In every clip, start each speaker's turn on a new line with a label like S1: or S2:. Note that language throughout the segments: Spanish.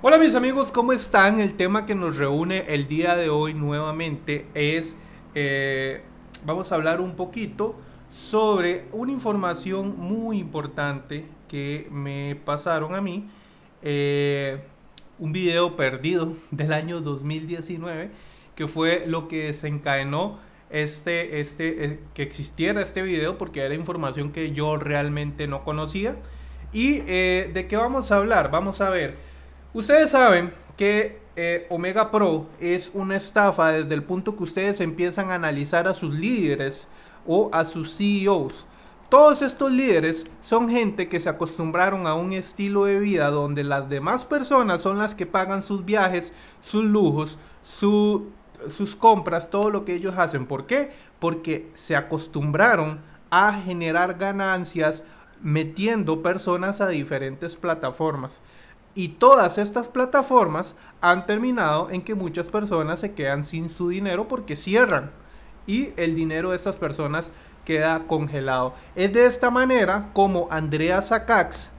S1: Hola mis amigos, ¿cómo están? El tema que nos reúne el día de hoy nuevamente es, eh, vamos a hablar un poquito sobre una información muy importante que me pasaron a mí, eh, un video perdido del año 2019, que fue lo que desencadenó este, este, eh, que existiera este video porque era información que yo realmente no conocía. ¿Y de qué vamos a hablar? Vamos a ver. Ustedes saben que eh, Omega Pro es una estafa desde el punto que ustedes empiezan a analizar a sus líderes o a sus CEOs. Todos estos líderes son gente que se acostumbraron a un estilo de vida donde las demás personas son las que pagan sus viajes, sus lujos, sus compras, todo lo que ellos hacen. ¿Por qué? Porque se acostumbraron a generar ganancias metiendo personas a diferentes plataformas. Y todas estas plataformas han terminado en que muchas personas se quedan sin su dinero porque cierran. Y el dinero de estas personas queda congelado. Es de esta manera como Andrea Sakax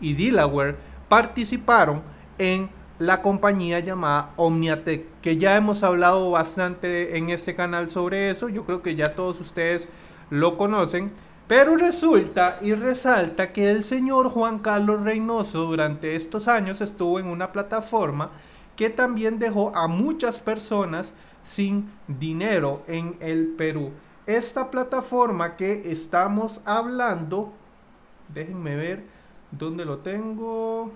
S1: y Delaware participaron en la compañía llamada Omniatech, que ya hemos hablado bastante en este canal sobre eso. Yo creo que ya todos ustedes lo conocen. Pero resulta y resalta que el señor Juan Carlos Reynoso durante estos años estuvo en una plataforma que también dejó a muchas personas sin dinero en el Perú. Esta plataforma que estamos hablando, déjenme ver dónde lo tengo.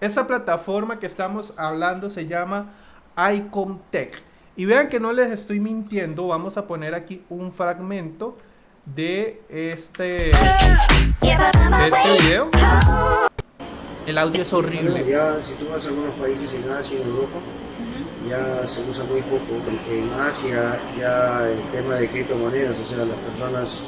S1: Esa plataforma que estamos hablando se llama Icomtech. Y vean que no les estoy mintiendo, vamos a poner aquí un fragmento de este, de este video. El audio es horrible.
S2: ya si tú vas a algunos países en Asia, en Europa, ya se usa muy poco. En Asia ya el tema de criptomonedas, o sea, las personas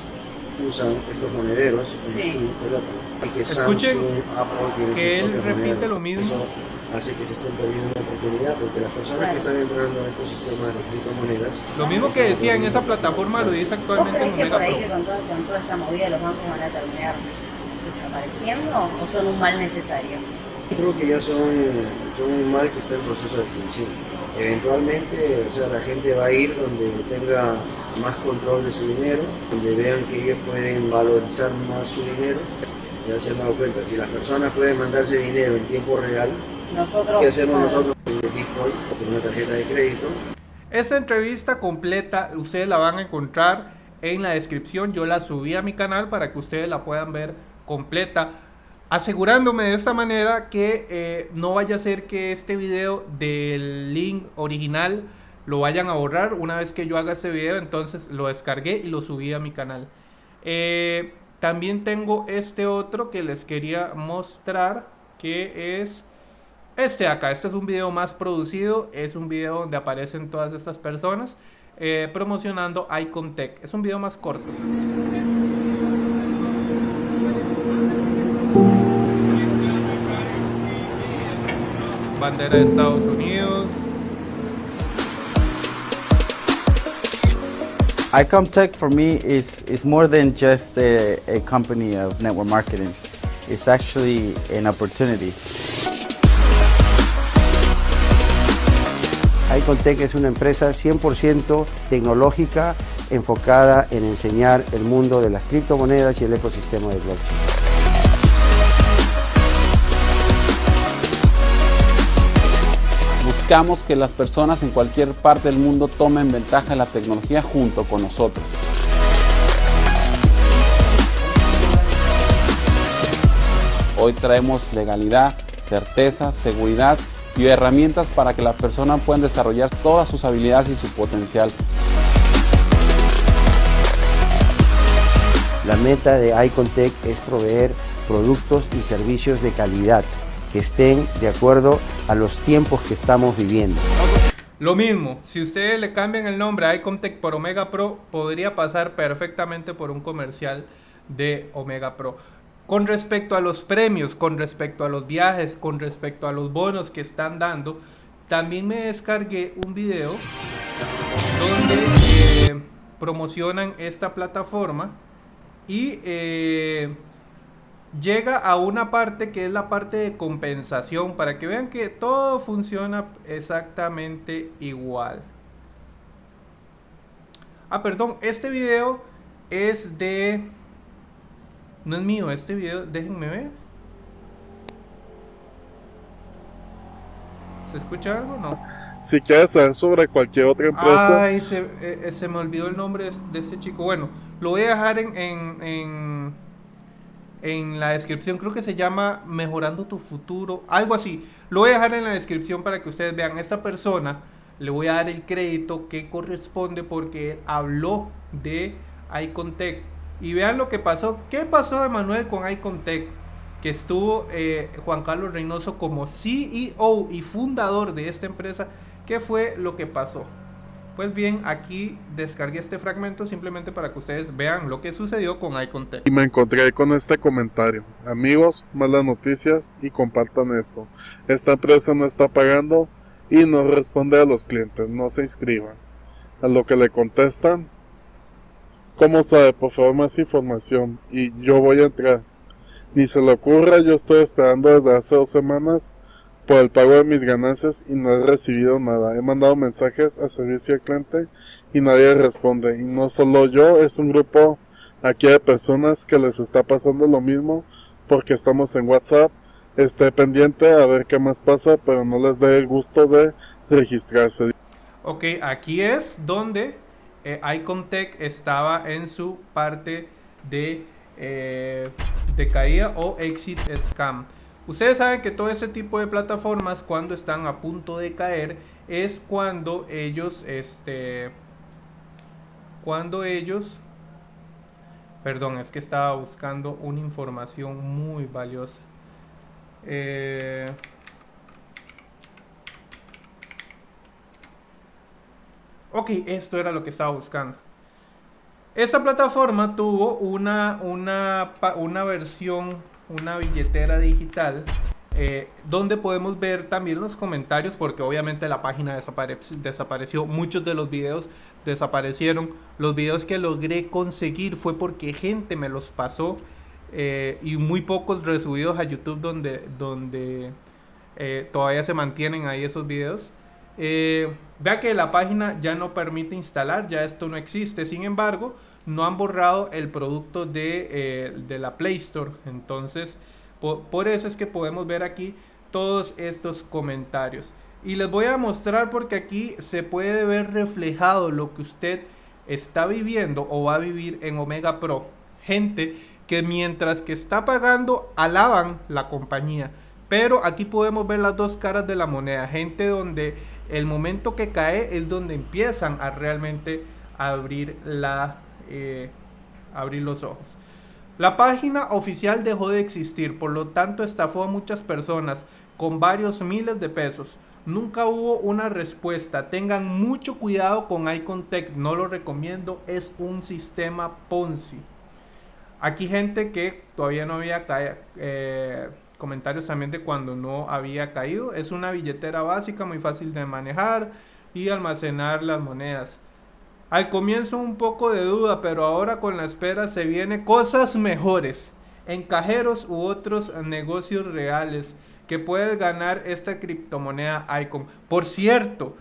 S2: usan estos monederos en su teléfono.
S1: Y que Escuchen Apple que él repite lo mismo
S2: hace que se estén perdiendo una oportunidad, porque las personas que están entrando a estos sistemas de criptomonedas...
S1: Lo mismo que decía en esa plataforma lo dice actualmente en
S3: Omega que con, con toda esta movida los bancos van a terminar desapareciendo o son un mal necesario?
S2: Creo que ya son, son un mal que está en proceso de extinción. Eventualmente, o sea, la gente va a ir donde tenga más control de su dinero, donde vean que ellos pueden valorizar más su dinero. Ya se han dado cuenta, si las personas pueden mandarse dinero en tiempo real, nosotros, ¿Qué hacemos nosotros con Bitcoin o con una tarjeta de crédito?
S1: Esta entrevista completa ustedes la van a encontrar en la descripción. Yo la subí a mi canal para que ustedes la puedan ver completa. Asegurándome de esta manera que eh, no vaya a ser que este video del link original lo vayan a borrar. Una vez que yo haga este video, entonces lo descargué y lo subí a mi canal. Eh, también tengo este otro que les quería mostrar que es este acá, este es un video más producido, es un video donde aparecen todas estas personas eh, promocionando Icontech. Es un video más corto. Bandera de Estados Unidos.
S4: Icomtech for me is, is more than just a, a company of network marketing. It's actually an opportunity.
S2: Icontech es una empresa 100% tecnológica enfocada en enseñar el mundo de las criptomonedas y el ecosistema de blockchain.
S5: Que las personas en cualquier parte del mundo tomen ventaja de la tecnología junto con nosotros. Hoy traemos legalidad, certeza, seguridad y herramientas para que la persona pueda desarrollar todas sus habilidades y su potencial.
S2: La meta de Icontech es proveer productos y servicios de calidad que estén de acuerdo a los tiempos que estamos viviendo.
S1: Lo mismo, si ustedes le cambian el nombre a Icontech por Omega Pro, podría pasar perfectamente por un comercial de Omega Pro con respecto a los premios, con respecto a los viajes, con respecto a los bonos que están dando, también me descargué un video donde eh, promocionan esta plataforma y eh, llega a una parte que es la parte de compensación para que vean que todo funciona exactamente igual. Ah, perdón, este video es de... No es mío, este video, déjenme ver. ¿Se escucha algo? No.
S6: Si quieres saber sobre cualquier otra empresa.
S1: Ay, se, eh, eh, se me olvidó el nombre de, de ese chico. Bueno, lo voy a dejar en, en, en, en la descripción. Creo que se llama Mejorando tu futuro. Algo así. Lo voy a dejar en la descripción para que ustedes vean. Esta persona le voy a dar el crédito que corresponde porque habló de Icontech. Y vean lo que pasó. ¿Qué pasó, Emanuel, con Icontech? que estuvo eh, Juan Carlos Reynoso como CEO y fundador de esta empresa. ¿Qué fue lo que pasó? Pues bien, aquí descargué este fragmento simplemente para que ustedes vean lo que sucedió con Icontech.
S6: Y me encontré con este comentario. Amigos, malas noticias y compartan esto. Esta empresa no está pagando y no responde a los clientes. No se inscriban. A lo que le contestan. ¿Cómo sabe? Por favor, más información. Y yo voy a entrar. Ni se le ocurra, yo estoy esperando desde hace dos semanas por el pago de mis ganancias y no he recibido nada. He mandado mensajes a servicio al cliente y nadie responde. Y no solo yo, es un grupo aquí de personas que les está pasando lo mismo porque estamos en WhatsApp. Esté pendiente a ver qué más pasa, pero no les dé el gusto de registrarse.
S1: Ok, aquí es donde eh, Icontech estaba en su parte de eh, de caída o exit scam. Ustedes saben que todo ese tipo de plataformas cuando están a punto de caer es cuando ellos, este, cuando ellos, perdón, es que estaba buscando una información muy valiosa. Eh, ok, esto era lo que estaba buscando. Esa plataforma tuvo una, una, una versión, una billetera digital, eh, donde podemos ver también los comentarios, porque obviamente la página desapareció, muchos de los videos desaparecieron. Los videos que logré conseguir fue porque gente me los pasó eh, y muy pocos resubidos a YouTube donde, donde eh, todavía se mantienen ahí esos videos. Vea que la página ya no permite instalar, ya esto no existe. Sin embargo, no han borrado el producto de, eh, la Play Store. Entonces, por, eso es que podemos ver aquí todos estos comentarios. Y les voy a mostrar porque aquí se puede ver reflejado lo que usted está viviendo o va a vivir en Omega Pro. Gente que mientras que está pagando alaban la compañía. Pero aquí podemos ver las dos caras de la moneda. Gente donde el momento que cae es donde empiezan a realmente abrir, la, eh, abrir los ojos. La página oficial dejó de existir, por lo tanto estafó a muchas personas con varios miles de pesos. Nunca hubo una respuesta. Tengan mucho cuidado con Icontech, no lo recomiendo, es un sistema Ponzi. Aquí gente que todavía no había caído. Eh, comentarios también de cuando no había caído. Es una billetera básica, muy fácil de manejar y almacenar las monedas. Al comienzo un poco de duda, pero ahora con la espera se vienen cosas mejores en cajeros u otros negocios reales que puedes ganar esta criptomoneda Icon. Por cierto,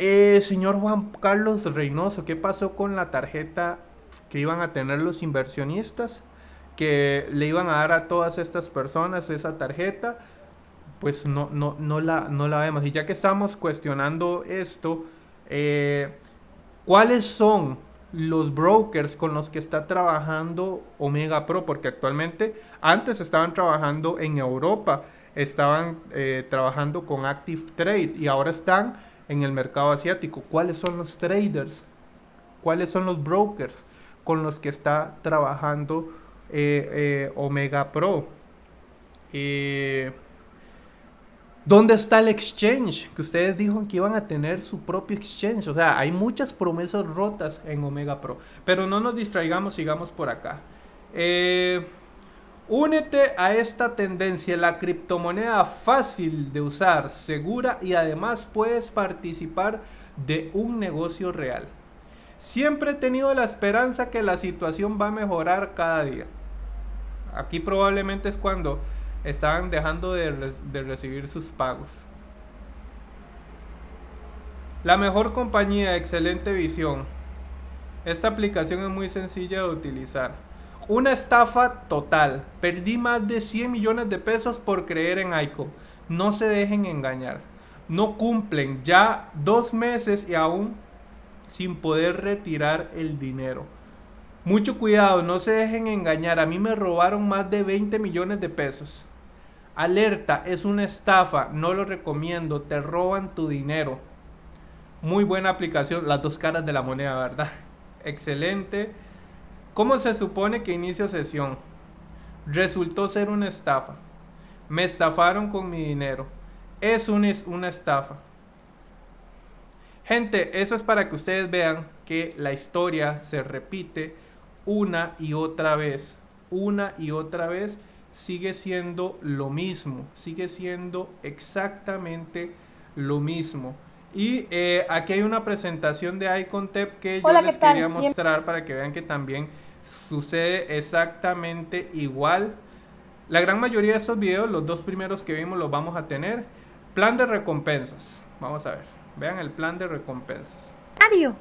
S1: eh, señor Juan Carlos Reynoso, ¿qué pasó con la tarjeta que iban a tener los inversionistas? que le iban a dar a todas estas personas esa tarjeta, pues no, no, no, la, no la vemos. Y ya que estamos cuestionando esto, eh, ¿cuáles son los brokers con los que está trabajando Omega Pro? Porque actualmente, antes estaban trabajando en Europa, estaban eh, trabajando con Active Trade y ahora están en el mercado asiático. ¿Cuáles son los traders? ¿Cuáles son los brokers con los que está trabajando eh, eh, Omega Pro. ¿Dónde está el exchange? Que ustedes dijeron que iban a tener su propio exchange. O sea, hay muchas promesas rotas en Omega Pro. Pero no nos distraigamos, sigamos por acá. Eh, únete a esta tendencia, la criptomoneda fácil de usar, segura y además puedes participar de un negocio real. Siempre he tenido la esperanza que la situación va a mejorar cada día. Aquí probablemente es cuando estaban dejando de, recibir sus pagos. La mejor compañía, excelente visión. Esta aplicación es muy sencilla de utilizar. Una estafa total. Perdí más de 100 millones de pesos por creer en ICO. No se dejen engañar. No cumplen ya dos meses y aún sin poder retirar el dinero. Mucho cuidado, no se dejen engañar. A mí me robaron más de 20 millones de pesos. Alerta, es una estafa, no lo recomiendo, te roban tu dinero. Muy buena aplicación, las dos caras de la moneda, ¿verdad? Excelente. ¿Cómo se supone que inicio sesión? Resultó ser una estafa. Me estafaron con mi dinero. Es una, una estafa. Gente, eso es para que ustedes vean que la historia se repite una y otra vez. Una y otra vez sigue siendo lo mismo. Sigue siendo exactamente lo mismo. Y eh, aquí hay una presentación de Icontep que yo les quería mostrar para que vean que también sucede exactamente igual. La gran mayoría de estos videos, los dos primeros que vimos, los vamos a tener. Plan de recompensas. Vamos a ver. Vean el plan de recompensas.
S7: Mario,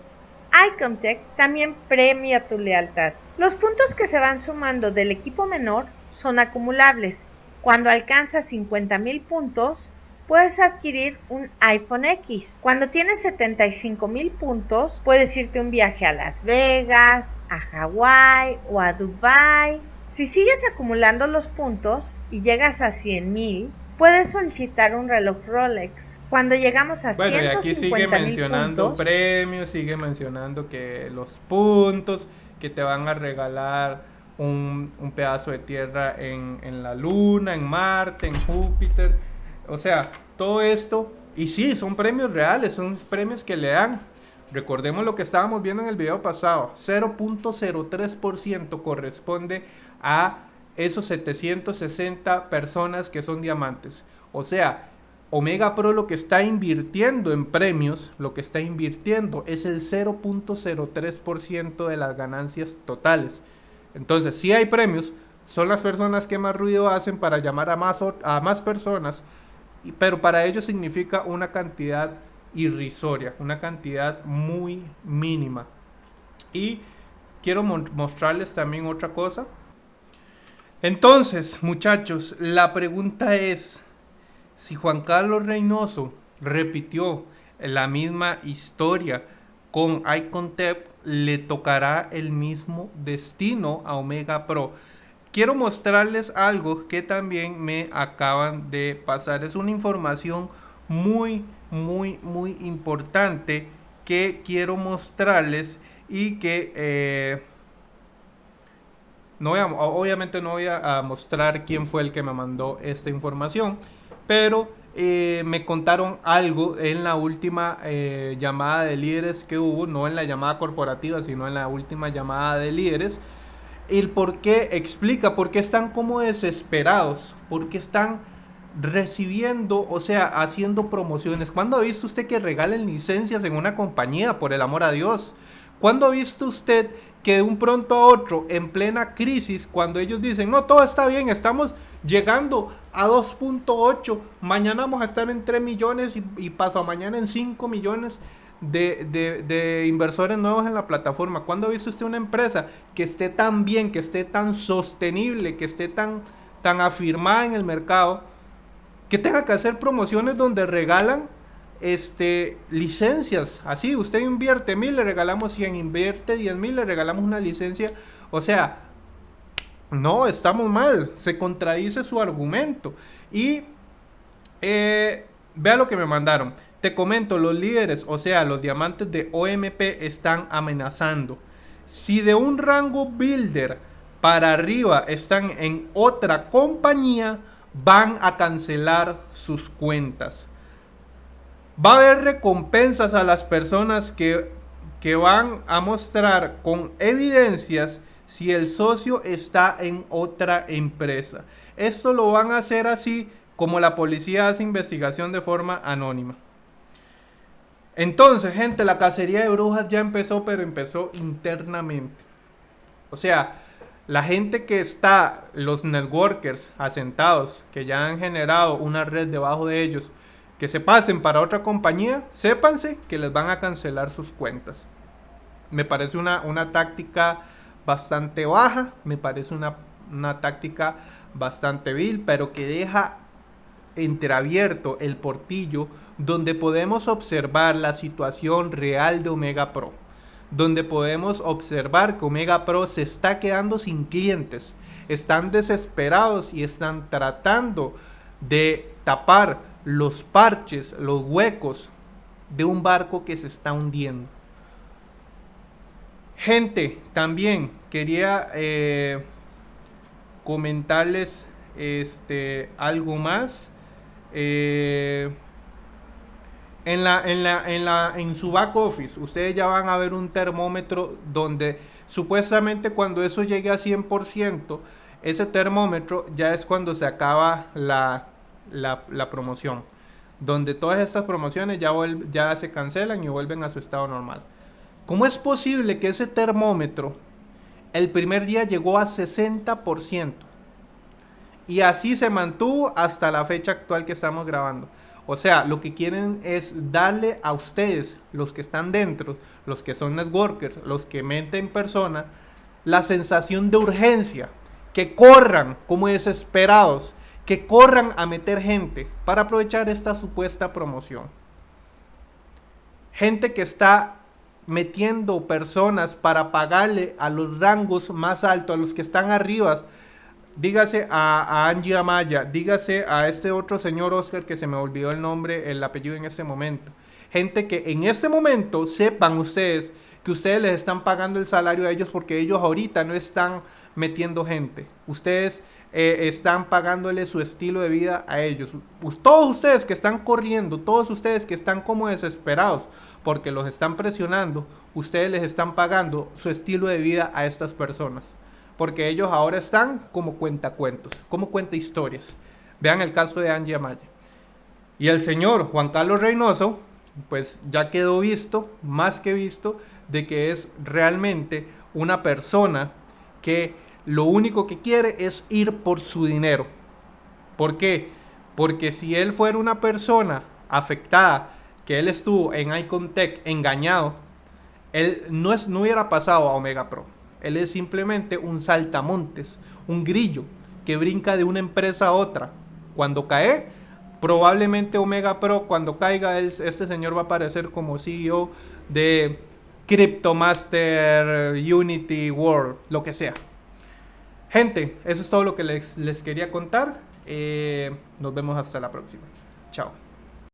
S7: Icomtech también premia tu lealtad. Los puntos que se van sumando del equipo menor son acumulables. Cuando alcanzas 50.000 puntos, puedes adquirir un iPhone X. Cuando tienes 75.000 puntos, puedes irte un viaje a Las Vegas, a Hawái o a Dubai. Si sigues acumulando los puntos y llegas a 100.000, puedes solicitar un reloj Rolex. Cuando llegamos a
S1: bueno, y aquí sigue mencionando premios, sigue mencionando que los puntos que te van a regalar un, pedazo de tierra en, en, la luna, en Marte, en Júpiter. O sea, todo esto. Y sí, son premios reales, son premios que le dan. Recordemos lo que estábamos viendo en el video pasado. 0.03% corresponde a esos 760 personas que son diamantes. O sea, Omega Pro lo que está invirtiendo en premios, lo que está invirtiendo es el 0.03% de las ganancias totales. Entonces, si hay premios, son las personas que más ruido hacen para llamar a más, a más personas, pero para ellos significa una cantidad irrisoria, una cantidad muy mínima. Y quiero mostrarles también otra cosa. Entonces, muchachos, la pregunta es, si Juan Carlos Reynoso repitió la misma historia con Icontep, le tocará el mismo destino a Omega Pro. Quiero mostrarles algo que también me acaban de pasar. Es una información muy, muy, muy importante que quiero mostrarles y que eh, no voy obviamente no voy a mostrar quién fue el que me mandó esta información pero eh, me contaron algo en la última eh, llamada de líderes que hubo, no en la llamada corporativa, sino en la última llamada de líderes. El por qué explica, por qué están como desesperados, por qué están recibiendo, o sea, haciendo promociones. ¿Cuándo ha visto usted que regalen licencias en una compañía, por el amor a Dios? ¿Cuándo ha visto usted que de un pronto a otro, en plena crisis, cuando ellos dicen, no, todo está bien, estamos llegando a 2.8, mañana vamos a estar en 3 millones y, y mañana en 5 millones de, inversores nuevos en la plataforma. ¿Cuándo ha visto usted una empresa que esté tan bien, que esté tan sostenible, que esté tan, tan afirmada en el mercado, que tenga que hacer promociones donde regalan este, licencias? Así, usted invierte mil, le regalamos 100, invierte 10 mil, le regalamos una licencia. O sea, no, estamos mal. Se contradice su argumento. Y eh, vea lo que me mandaron. Te comento, los líderes, o sea, los diamantes de OMP están amenazando. Si de un rango builder para arriba están en otra compañía, van a cancelar sus cuentas. Va a haber recompensas a las personas que, que van a mostrar con evidencias si el socio está en otra empresa. Esto lo van a hacer así como la policía hace investigación de forma anónima. Entonces, gente, la cacería de brujas ya empezó, pero empezó internamente. O sea, La gente que está, los networkers asentados, que ya han generado una red debajo de ellos, que se pasen para otra compañía, sépanse que les van a cancelar sus cuentas. Me parece una, una táctica bastante baja, me parece una, una táctica bastante vil, pero que deja entreabierto el portillo donde podemos observar la situación real de Omega Pro, donde podemos observar que Omega Pro se está quedando sin clientes, están desesperados y están tratando de tapar los parches, los huecos de un barco que se está hundiendo. Gente, también quería eh, comentarles este, algo más. Eh, en, su back office, ustedes ya van a ver un termómetro donde supuestamente cuando eso llegue a 100%, ese termómetro ya es cuando se acaba la, promoción. Donde todas estas promociones ya se cancelan y vuelven a su estado normal. ¿Cómo es posible que ese termómetro el primer día llegó a 60%? Y así se mantuvo hasta la fecha actual que estamos grabando. O sea, lo que quieren es darle a ustedes, los que están dentro, los que son networkers, los que meten persona, la sensación de urgencia, que corran como desesperados, que corran a meter gente para aprovechar esta supuesta promoción. Gente que está metiendo personas para pagarle a los rangos más altos, a los que están arriba dígase a, Angie Amaya, dígase a este otro señor Oscar que se me olvidó el nombre, el apellido en este momento. Gente que en este momento sepan ustedes que ustedes les están pagando el salario a ellos porque ellos ahorita no están metiendo gente. Ustedes eh, están pagándole su estilo de vida a ellos. Todos ustedes que están corriendo, todos ustedes que están como desesperados porque los están presionando, ustedes les están pagando su estilo de vida a estas personas porque ellos ahora están como cuentacuentos, como cuenta historias. Vean el caso de Angie Amaya. Y el señor Juan Carlos Reynoso, pues ya quedó visto, más que visto, de que es realmente una persona que lo único que quiere es ir por su dinero. ¿Por qué? Porque si él fuera una persona afectada, que él estuvo en Icontech engañado, él no, es, no hubiera pasado a Omega Pro. Él es simplemente un saltamontes, un grillo que brinca de una empresa a otra. Cuando cae, probablemente Omega Pro, cuando caiga, este señor va a aparecer como CEO de Cryptomaster, Unity World, lo que sea. Gente, eso es todo lo que les, quería contar. Eh, nos vemos hasta la próxima. Chao.